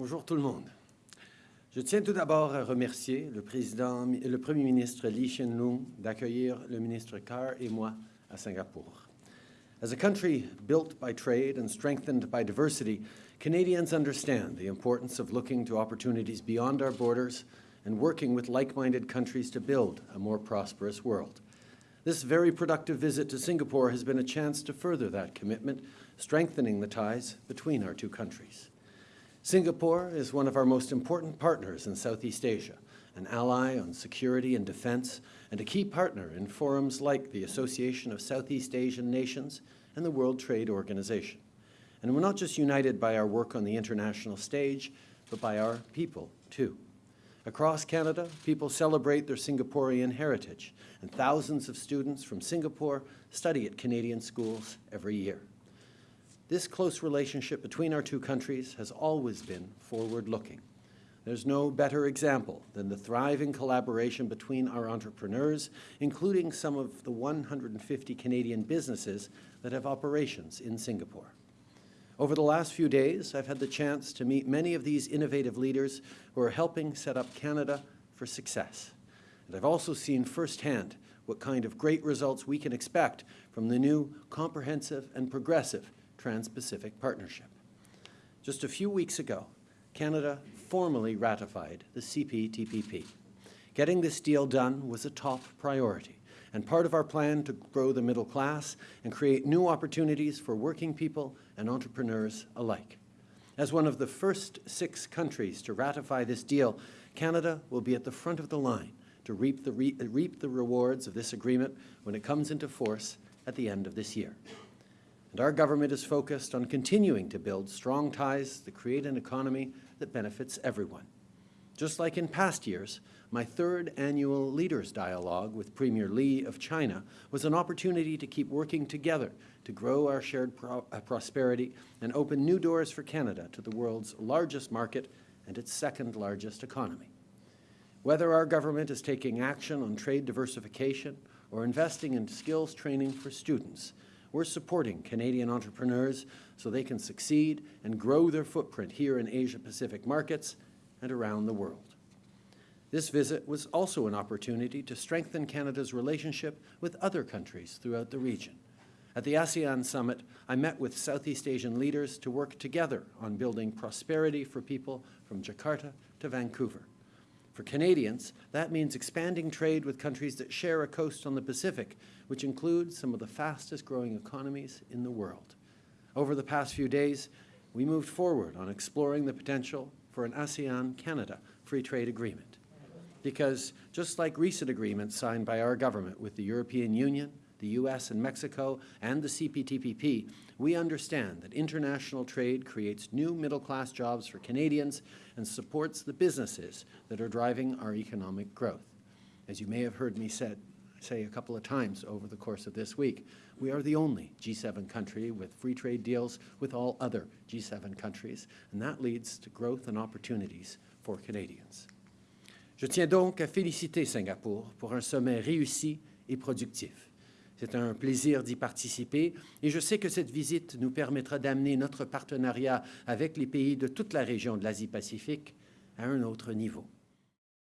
Bonjour tout le monde. Je tiens tout d'abord à remercier le, président, le Premier ministre Lee Hsien Loong d'accueillir le ministre Carr et moi à Singapour. As a country built by trade and strengthened by diversity, Canadians understand the importance of looking to opportunities beyond our borders and working with like-minded countries to build a more prosperous world. This very productive visit to Singapore has been a chance to further that commitment, strengthening the ties between our two countries. Singapore is one of our most important partners in Southeast Asia, an ally on security and defense, and a key partner in forums like the Association of Southeast Asian Nations and the World Trade Organization. And we're not just united by our work on the international stage, but by our people, too. Across Canada, people celebrate their Singaporean heritage, and thousands of students from Singapore study at Canadian schools every year. This close relationship between our two countries has always been forward-looking. There's no better example than the thriving collaboration between our entrepreneurs, including some of the 150 Canadian businesses that have operations in Singapore. Over the last few days, I've had the chance to meet many of these innovative leaders who are helping set up Canada for success. And I've also seen firsthand what kind of great results we can expect from the new comprehensive and progressive Trans-Pacific Partnership. Just a few weeks ago, Canada formally ratified the CPTPP. Getting this deal done was a top priority and part of our plan to grow the middle class and create new opportunities for working people and entrepreneurs alike. As one of the first six countries to ratify this deal, Canada will be at the front of the line to reap the, re reap the rewards of this agreement when it comes into force at the end of this year. And our government is focused on continuing to build strong ties that create an economy that benefits everyone. Just like in past years, my third annual Leaders Dialogue with Premier Li of China was an opportunity to keep working together to grow our shared pro uh, prosperity and open new doors for Canada to the world's largest market and its second largest economy. Whether our government is taking action on trade diversification or investing in skills training for students, we're supporting Canadian entrepreneurs so they can succeed and grow their footprint here in Asia-Pacific markets and around the world. This visit was also an opportunity to strengthen Canada's relationship with other countries throughout the region. At the ASEAN Summit, I met with Southeast Asian leaders to work together on building prosperity for people from Jakarta to Vancouver. For Canadians, that means expanding trade with countries that share a coast on the Pacific, which includes some of the fastest growing economies in the world. Over the past few days, we moved forward on exploring the potential for an ASEAN-Canada free trade agreement. Because just like recent agreements signed by our government with the European Union, the U.S. and Mexico, and the CPTPP, we understand that international trade creates new middle-class jobs for Canadians and supports the businesses that are driving our economic growth. As you may have heard me said, say a couple of times over the course of this week, we are the only G7 country with free trade deals with all other G7 countries, and that leads to growth and opportunities for Canadians. Je tiens donc à féliciter Singapour pour un sommet réussi et productif. C'est un plaisir d'y participer et je sais que cette visite nous permettra d'amener notre partenariat avec les pays de toute la région de l'Asie-Pacifique à un autre niveau.